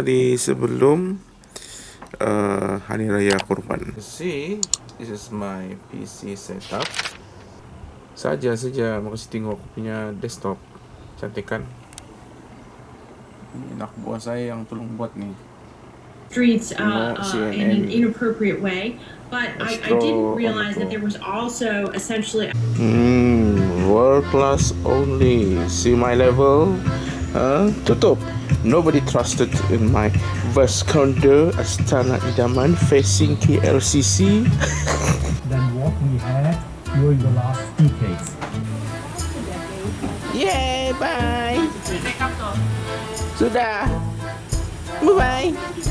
Hari sebelum uh, Hari Raya Kurban. See, this is my PC setup. Saja saja makasih tengok aku punya desktop. Cantik kan? Ini anak buah saya yang tolong buat nih. streets uh, uh, in an inappropriate way. But I, I didn't realize that there was also essentially. Hmm, world class only. See my level? Uh, tutup. Nobody trusted in my vast condo Astana Idaman facing KLCC. than what we had during the last decades. Yay, bye. Sudah. Bye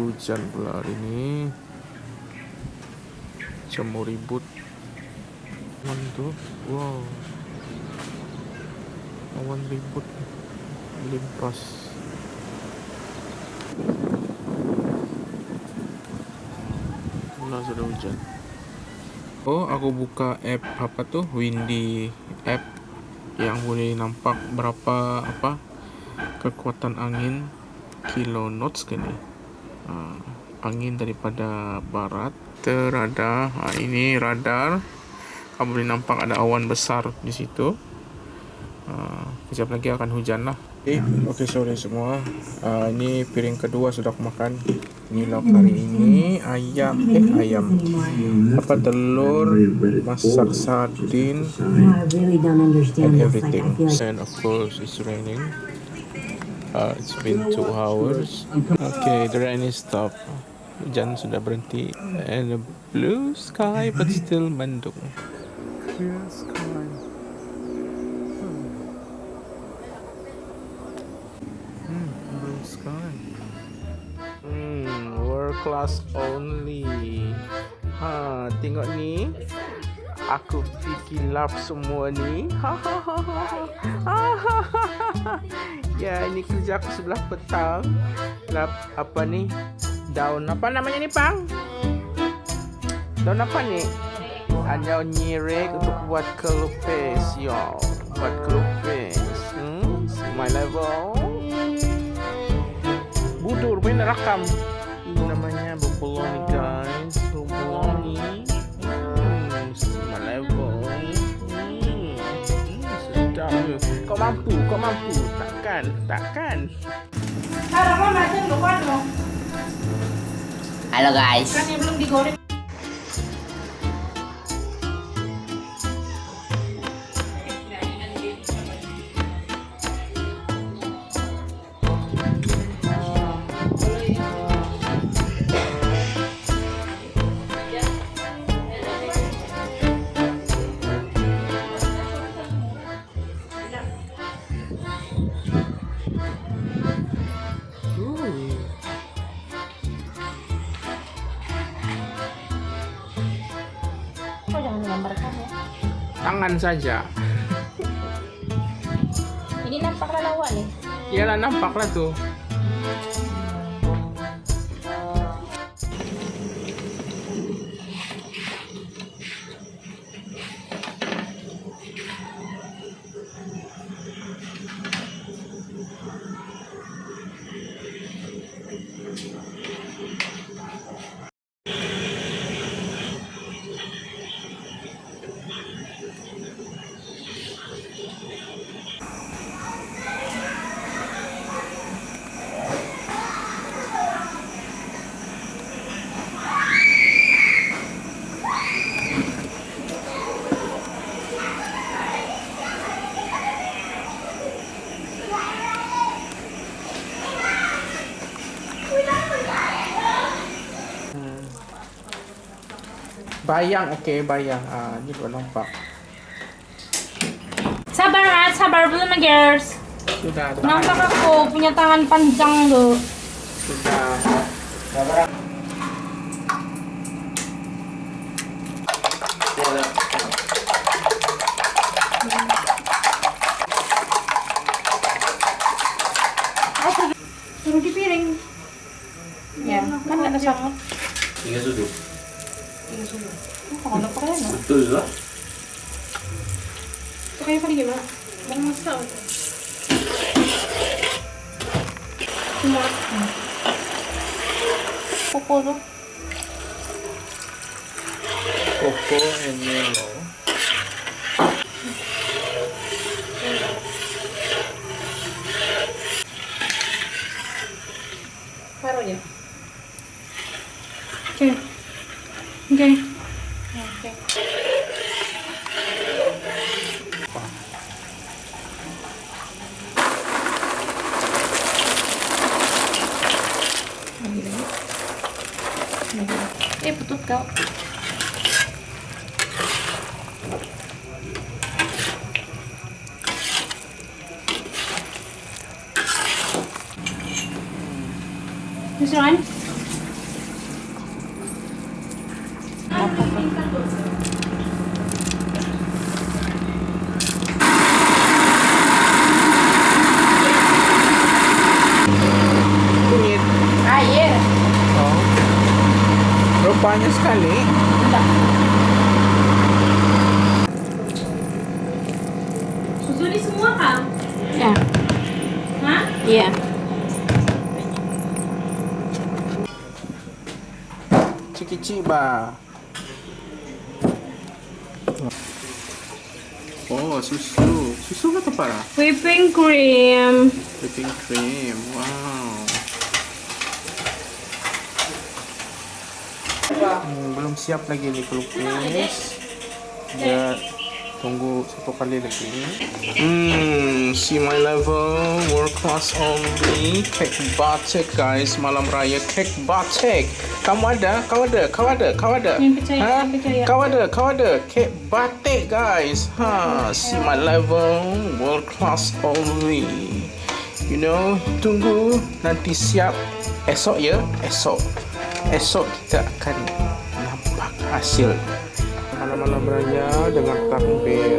Hujan pula hari ini. Jam mau ribut. Awan tuh, wow. Awan ribut, limpas. Mulai sudah hujan. Oh, aku buka app apa tuh? Windy app yang boleh nampak berapa apa kekuatan angin kilo knots kan ni. Uh, angin daripada barat terada. Ha, ini radar. Kamu boleh nampak ada awan besar di situ. Uh, kejap lagi akan hujan lah. Okay, okay sorry semua. Uh, ini piring kedua sudah aku makan. Ini lauk hari ini ayam, eh ayam. Apa telur, masak sardin, and everything. And of course it's raining. Uh, it's been two hours. Okay, the rain is stopped. Hujan sudah berhenti. And a blue sky but still mendung. Clear sky. Hmm, blue sky. Hmm, world class only. Ha, tengok ni. Aku fikir lap semua ni. Ya, ini kerja aku sebelah petang. Lap apa ni? Daun apa namanya ni, Pang? Daun apa ni? Hanya nyirek untuk buat kelupes, yo. Buat kelupes. Hmm, my level. Budur, main rakam. Ini namanya boboloni, guys. Boboloni. Hmm, level. Hmm, hmm, sedap. Kau mampu, kau mampu. Takkan, takkan. Halo guys. Kan yang belum digoreng. Tangan saja. Ini nampaklah lawak nih. Iyalah nampaklah tuh. Bayang, okey, bayang. Ah, ni baru nampak. Sabar Mat, sabar belum girls. Sudah. Nampak aku punya tangan panjang tuh. Sudah. Taruh di piring. Ya, kan ada sangat. Mukhang ano pa kaya, no? Ito siya? Ito kayo kanigin, ma. Mukhang mas na ako. Tumakas na. Kokoro. Koko and yellow. Parang yun. Okay. Lagi lagi. Eh, putut kau. This one? Kunyit. Ah, yeah. Oh. Rupanya sekali. Susu ini semua kang? Ya. Hah? Iya. Ciki ba. Oh, susu. Susu kata para? Whipping cream. Whipping cream. Wow. Hmm, belum siap lagi nih pelukis. Ya, tunggu satu kali lagi. Hmm, see my level, world class only, cake batik guys, malam raya cake batik. Kamu ada? Kau ada? Kau ada? Kau ada? Percaya, Ha? percaya. Kau ada? Kau ada? Cake batik guys. Ha, see my level, world class only. You know, tunggu nanti siap esok ya, esok. Esok kita akan nampak hasil malam-malam raya dengan takbir.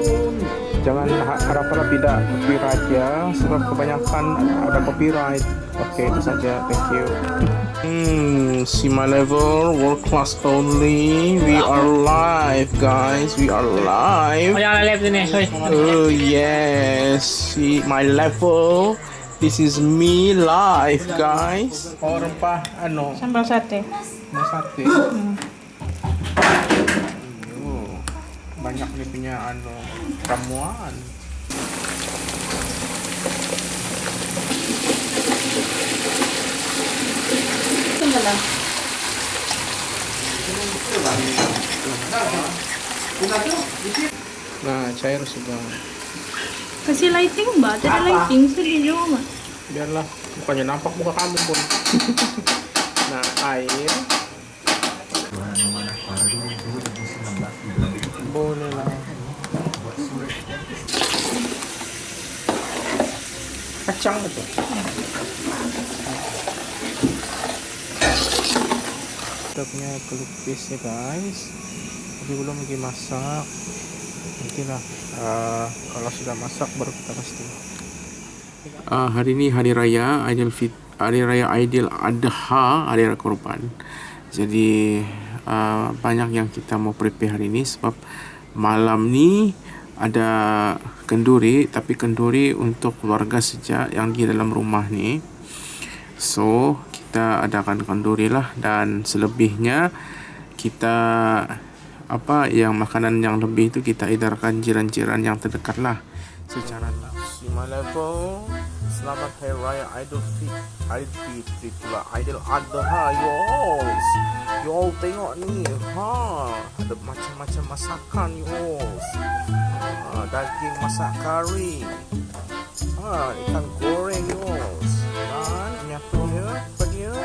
Jangan ha- harap-harap tidak copyright ya, sebab kebanyakan ada copyright. Oke, itu saja. Thank you. Hmm, see my level, world class only. We are live, guys. We are live. jangan live sini. Oh yes, see my level. This is me live, guys. Oh rempah, ano, Sambal sate. mau sate. Oh, banyak nih punya ano ramuan. Nah, cair sudah. Kasih lighting mbak, ada lighting sedih juga mbak. Biarlah, bukannya nampak muka kamu pun. nah, air. Boleh lah. Kacang betul. Kita punya pelukis ya guys. Tapi belum lagi masak. Nantilah uh, kalau sudah masak baru kita pasti. Uh, hari ini hari raya Aidil Fit hari raya Aidil Adha hari raya korban. Jadi uh, banyak yang kita mau prepare hari ini sebab malam ni ada kenduri tapi kenduri untuk keluarga saja yang di dalam rumah ni. So kita adakan kenduri lah. Dan selebihnya kita apa yang makanan yang lebih itu kita edarkan jiran-jiran yang terdekat lah. Secara level Selamat Hari Raya Idul Fitri Idul Fitri pula. Idul Adha Yos Yol tengok ni ha. Ada macam-macam masakan Yos ha, Daging masak kari. Ha, Ikan goreng Yos Dan nyatunya Apa dia?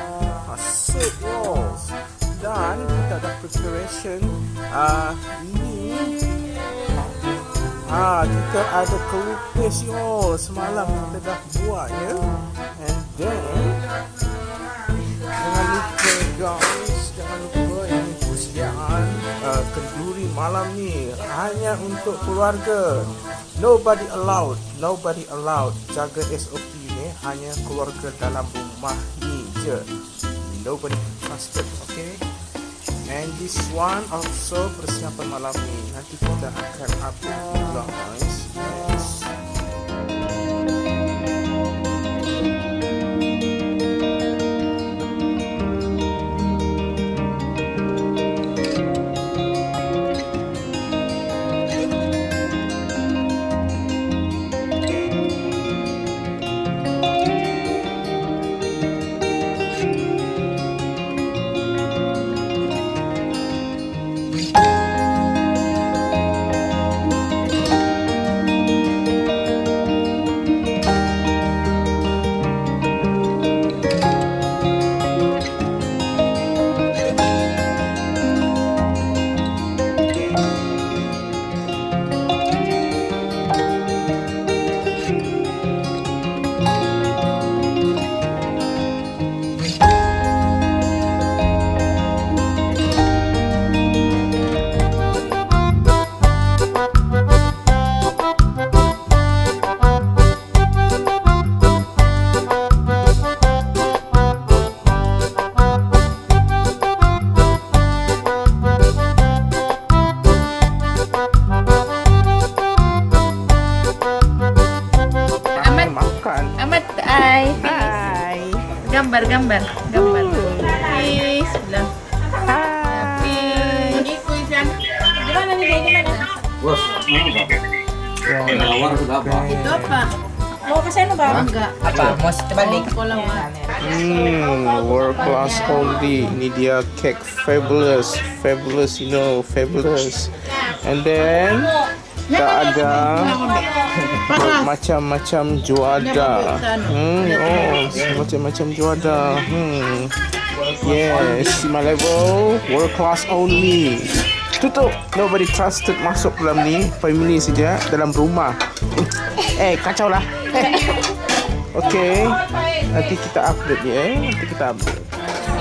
Ha, Soup Yos Dan kita ada preparation uh, Ini Ah, kita ada kelupis yo semalam kita dah buat ya. And then jangan lupa guys, jangan lupa ini persediaan uh, kenduri malam ni hanya untuk keluarga. Nobody allowed, nobody allowed. Jaga SOP ni hanya keluarga dalam rumah ni je. Nobody trusted, okay? And this one also persiapan malam ni Nanti kita akan upload juga guys gambar, gambar, gambar. Peace. Bilang. Peace. Gimana nih? Gimana? Bos, Nawar sudah apa? Itu apa? Mau ke sana ba? Enggak. Apa? Mau terbalik? Hmm, world class only. Ini dia cake fabulous, fabulous, you know, fabulous. And then tak ada macam-macam juada. Hmm, oh, macam-macam juada. Hmm. Yes, my level world class only. Tutup. Nobody trusted masuk dalam ni. Family saja dalam rumah. Eh, kacau lah. Oke, nanti kita update ya. Nanti kita update.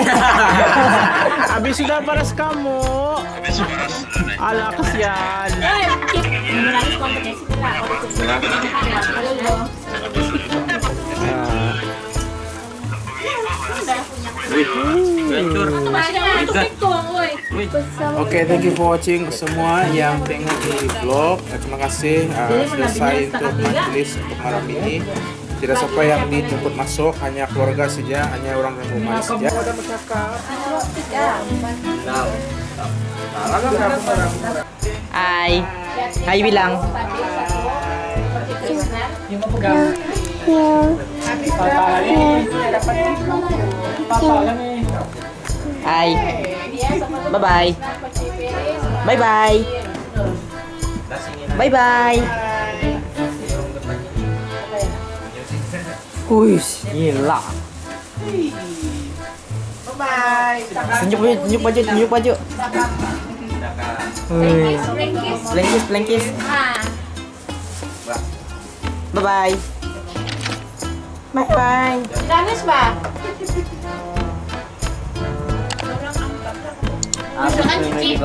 Habis sudah paras kamu. Alah kesian. Kita. Oke, thank you for watching semua yang tengok di vlog. Eh, Terima kasih uh, selesai untuk majelis untuk malam ini. Tidak siapa yang dijemput masuk, hanya keluarga saja, hanya orang dan rumah saja. Hai. Hai bilang. Hai. Bye bye. Bye bye. Bye bye. Ui, nhìn lạ. Bye bye. Nhúc bánh nhúc bánh chưa, nhúc bánh chưa Blankis, blankis Bye bye. Bye bye. Danis ba? À, Masukkan cuci